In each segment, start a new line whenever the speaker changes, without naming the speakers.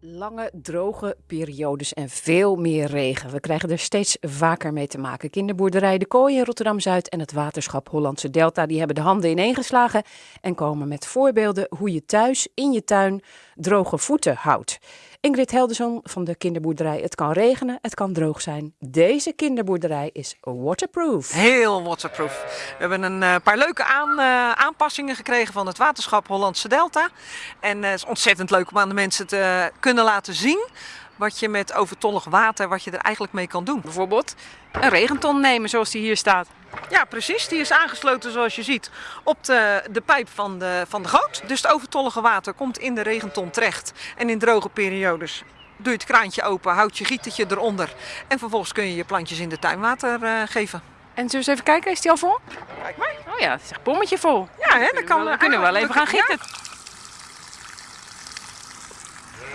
Lange, droge periodes en veel meer regen. We krijgen er steeds vaker mee te maken. Kinderboerderij De Kooi in Rotterdam-Zuid en het waterschap Hollandse Delta... die hebben de handen ineengeslagen en komen met voorbeelden... hoe je thuis in je tuin droge voeten houdt. Ingrid Helderson van de kinderboerderij Het kan regenen, het kan droog zijn. Deze kinderboerderij is waterproof.
Heel waterproof. We hebben een uh, paar leuke aan, uh, aanpassingen gekregen van het waterschap Hollandse Delta. En uh, het is ontzettend leuk om aan de mensen te kunnen laten zien wat je met overtollig water, wat je er eigenlijk mee kan doen.
Bijvoorbeeld een regenton nemen zoals die hier staat.
Ja, precies. Die is aangesloten zoals je ziet op de, de pijp van de, van de goot. Dus het overtollige water komt in de regenton terecht. En in droge periodes doe je het kraantje open, houd je gietertje eronder. En vervolgens kun je je plantjes in de tuin water uh, geven.
En zullen we eens even kijken, is die al vol?
Kijk maar.
Oh ja, het is echt bommetje vol.
Ja, hè, dan kan,
we kunnen wel even gaan gieten. Ja.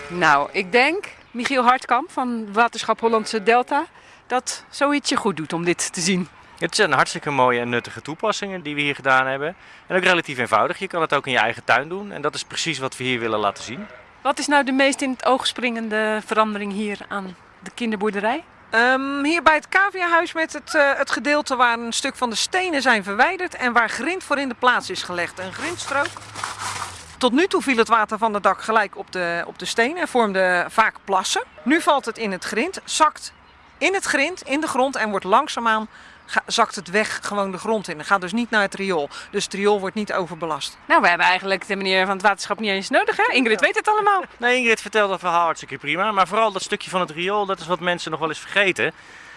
Nou, ik denk, Michiel Hartkamp van Waterschap Hollandse Delta, dat zoiets je goed doet om dit te zien.
Het zijn hartstikke mooie en nuttige toepassingen die we hier gedaan hebben. En ook relatief eenvoudig. Je kan het ook in je eigen tuin doen. En dat is precies wat we hier willen laten zien.
Wat is nou de meest in het oog springende verandering hier aan de kinderboerderij?
Um, hier bij het caviahuis met het, uh, het gedeelte waar een stuk van de stenen zijn verwijderd en waar grind voor in de plaats is gelegd. Een grindstrook. Tot nu toe viel het water van het dak gelijk op de, op de stenen en vormde vaak plassen. Nu valt het in het grind, zakt in het grind, in de grond en wordt langzaamaan zakt het weg gewoon de grond in. Het gaat dus niet naar het riool. Dus het riool wordt niet overbelast.
Nou, we hebben eigenlijk de meneer van het waterschap niet eens nodig, hè? Ingrid weet het allemaal.
Nee, Ingrid vertelt dat verhaal hartstikke prima. Maar vooral dat stukje van het riool, dat is wat mensen nog wel eens vergeten.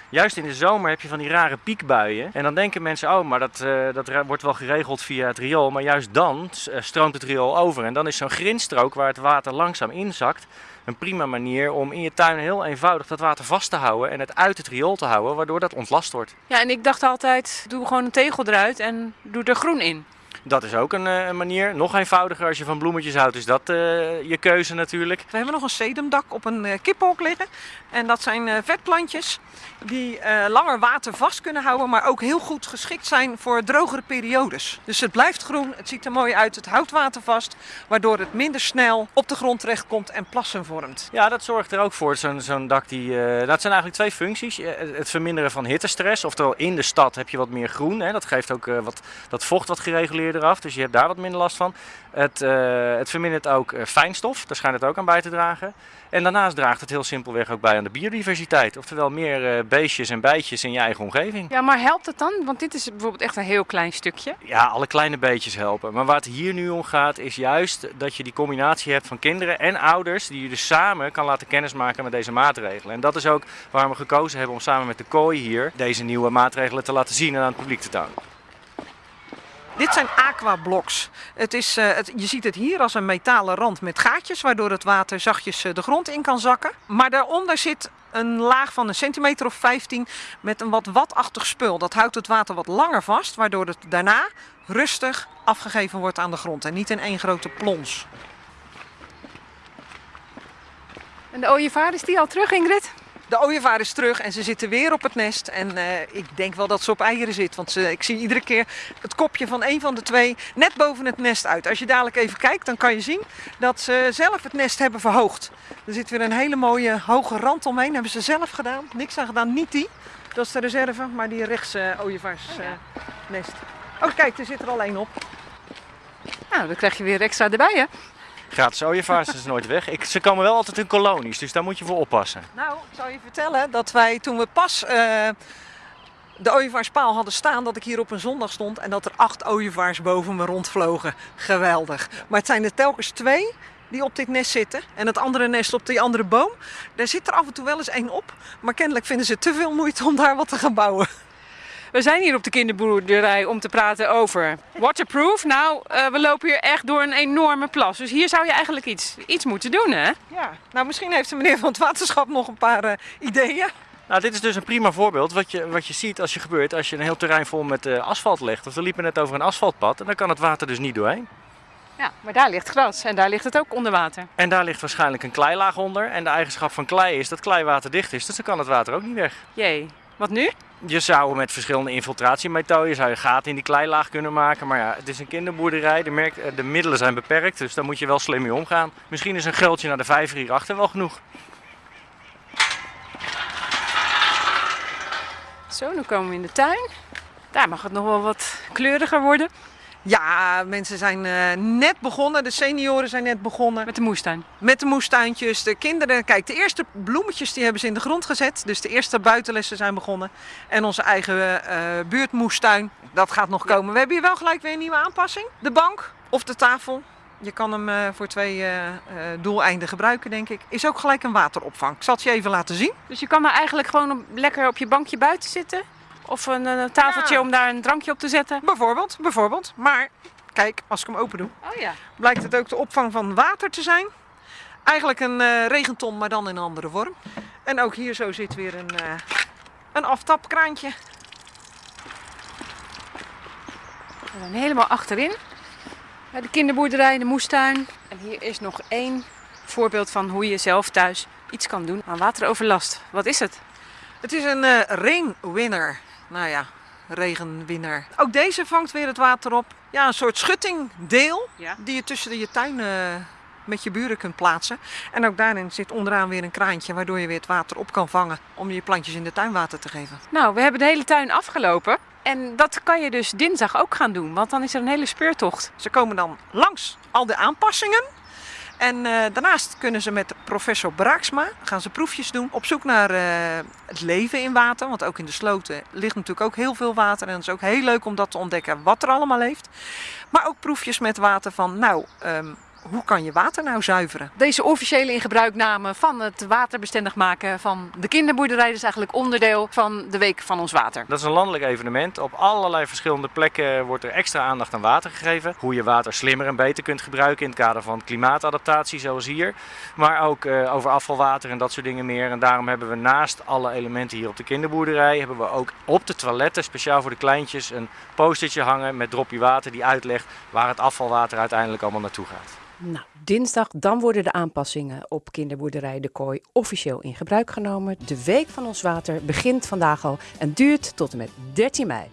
Juist in de zomer heb je van die rare piekbuien. En dan denken mensen, oh, maar dat, uh, dat wordt wel geregeld via het riool. Maar juist dan stroomt het riool over. En dan is zo'n grindstrook waar het water langzaam inzakt een prima manier om in je tuin heel eenvoudig dat water vast te houden en het uit het riool te houden, waardoor dat ontlast wordt.
Ja, en ik dacht altijd, doe gewoon een tegel eruit en doe er groen in.
Dat is ook een, een, manier. Nog eenvoudiger als je van bloemetjes houdt, is dat uh, je keuze natuurlijk.
We hebben nog een sedumdak op een uh, kippenhok liggen. En dat zijn uh, vetplantjes die langer water vast kunnen houden, maar ook heel goed geschikt zijn voor drogere periodes. Dus het blijft groen, het ziet er mooi uit, het houdt water vast, waardoor het minder snel op de grond terechtkomt en plassen vormt.
Ja, dat zorgt er ook voor. Zo'n zo'n dak die, dat zijn eigenlijk twee functies. Het verminderen van hittestress, oftewel in de stad heb je wat meer groen. Hè. Dat geeft ook wat, dat vocht wat gereguleerd eraf, dus je hebt daar wat minder last van. Het, uh, het vermindert ook uh, fijnstof, daar schijnt het ook aan bij te dragen. En daarnaast draagt het heel simpelweg ook bij aan de biodiversiteit. Oftewel meer uh, beestjes en bijtjes in je eigen omgeving.
Ja, maar helpt het dan? Want dit is bijvoorbeeld echt een heel klein stukje.
Ja, alle kleine beetjes helpen. Maar waar het hier nu om gaat is juist dat je die combinatie hebt van kinderen en ouders... die je dus samen kan laten kennismaken met deze maatregelen. En dat is ook waarom we gekozen hebben om samen met de kooi hier deze nieuwe maatregelen te laten zien en aan het publiek te tonen.
Dit zijn aquablocks. Het is, uh, het, je ziet het hier als een metalen rand met gaatjes, waardoor het water zachtjes uh, de grond in kan zakken. Maar daaronder zit een laag van een centimeter of 15 met een wat watachtig spul. Dat houdt het water wat langer vast, waardoor het daarna rustig afgegeven wordt aan de grond en niet in één grote plons.
En de ooievaar, is die al terug Ingrid?
De ooievaar is terug en ze zitten weer op het nest. En uh, ik denk wel dat ze op eieren zit. Want ze, ik zie iedere keer het kopje van een van de twee net boven het nest uit. Als je dadelijk even kijkt, dan kan je zien dat ze zelf het nest hebben verhoogd. Er zit weer een hele mooie hoge rand omheen. hebben ze zelf gedaan. Niks aan gedaan. Niet die. Dat is de reserve, maar die rechts uh, ooievaarsnest. Uh, oh, kijk, er zit er al één op.
Nou, dan krijg je weer extra erbij, hè?
Gratis ooievaars is nooit weg. Ik, ze komen wel altijd in kolonies, dus daar moet je voor oppassen.
Nou, ik zal je vertellen dat wij toen we pas uh, de ooievaarspaal hadden staan, dat ik hier op een zondag stond en dat er acht ooievaars boven me rondvlogen. Geweldig. Maar het zijn er telkens twee die op dit nest zitten. En het andere nest op die andere boom. Daar zit er af en toe wel eens één op. Maar kennelijk vinden ze te veel moeite om daar wat te gaan bouwen.
We zijn hier op de kinderboerderij om te praten over waterproof. Nou, uh, we lopen hier echt door een enorme plas. Dus hier zou je eigenlijk iets, iets moeten doen, hè?
Ja, nou misschien heeft de meneer van het waterschap nog een paar uh, ideeën.
Nou, dit is dus een prima voorbeeld wat je, wat je ziet als je gebeurt als je een heel terrein vol met uh, asfalt legt. Of we liepen net over een asfaltpad en dan kan het water dus niet doorheen.
Ja, maar daar ligt gras en daar ligt het ook onder water.
En daar ligt waarschijnlijk een kleilaag onder. En de eigenschap van klei is dat klei waterdicht is, dus dan kan het water ook niet weg.
Jee. Wat nu?
Je zou met verschillende infiltratiemethoden zou je gaten in die kleilaag kunnen maken. Maar ja, het is een kinderboerderij. De, eh, de middelen zijn beperkt, dus daar moet je wel slim mee omgaan. Misschien is een geldje naar de vijver hierachter wel genoeg.
Zo, nu komen we in de tuin. Daar mag het nog wel wat kleuriger worden.
Ja, mensen zijn eh, net begonnen. De senioren zijn net begonnen.
Met de moestuin.
Met de moestuintjes. De kinderen, kijk, de eerste bloemetjes die hebben ze in de grond gezet. Dus de eerste buitenlessen zijn begonnen. En onze eigen eh, buurtmoestuin, dat gaat nog komen. We hebben hier wel gelijk weer een nieuwe aanpassing. De bank of de tafel. Je kan hem eh, voor twee doeleinden gebruiken, denk ik. Is ook gelijk een wateropvang. Ik zal het je even laten zien.
Dus je kan daar eigenlijk gewoon op- lekker op je bankje buiten zitten. Of een, een tafeltje
Ja.
om daar een drankje op te zetten.
Bijvoorbeeld, bijvoorbeeld. Maar kijk, als ik hem open doe,
Oh ja.
blijkt het ook de opvang van water te zijn. Eigenlijk een eh, regenton, maar dan in een andere vorm. En ook hier zo zit weer een, eh, een aftapkraantje.
We zijn helemaal achterin. Bij De kinderboerderij, de moestuin. En hier is nog één voorbeeld van hoe je zelf thuis iets kan doen aan wateroverlast. Wat is het?
Het is een eh rainwinner. Nou ja, regenwinner. Ook deze vangt weer het water op. Ja, een soort schuttingdeel
Ja.
die je tussen je tuin eh, met je buren kunt plaatsen. En ook daarin zit onderaan weer een kraantje waardoor je weer het water op kan vangen om je plantjes in de tuin water te geven.
Nou, we hebben de hele tuin afgelopen. En dat kan je dus dinsdag ook gaan doen, want dan is er een hele speurtocht.
Ze komen dan langs al de aanpassingen. En eh, daarnaast kunnen ze met professor Braaksma gaan ze proefjes doen op zoek naar eh, het leven in water. Want ook in de sloten ligt natuurlijk ook heel veel water. En het is ook heel leuk om dat te ontdekken wat er allemaal leeft. Maar ook proefjes met water van, nou, ehm, hoe kan je water nou zuiveren?
Deze officiële ingebruikname van het waterbestendig maken van de kinderboerderij is eigenlijk onderdeel van de Week van ons Water.
Dat is een landelijk evenement. Op allerlei verschillende plekken wordt er extra aandacht aan water gegeven. Hoe je water slimmer en beter kunt gebruiken in het kader van klimaatadaptatie, zoals hier. Maar ook eh, over afvalwater en dat soort dingen meer. En daarom hebben we naast alle elementen hier op de kinderboerderij, hebben we ook op de toiletten, speciaal voor de kleintjes, een postertje hangen met dropje water die uitlegt waar het afvalwater uiteindelijk allemaal naartoe gaat.
Nou, dinsdag dan worden de aanpassingen op kinderboerderij De Kooi officieel in gebruik genomen. De Week van ons Water begint vandaag al en duurt tot en met 13 mei.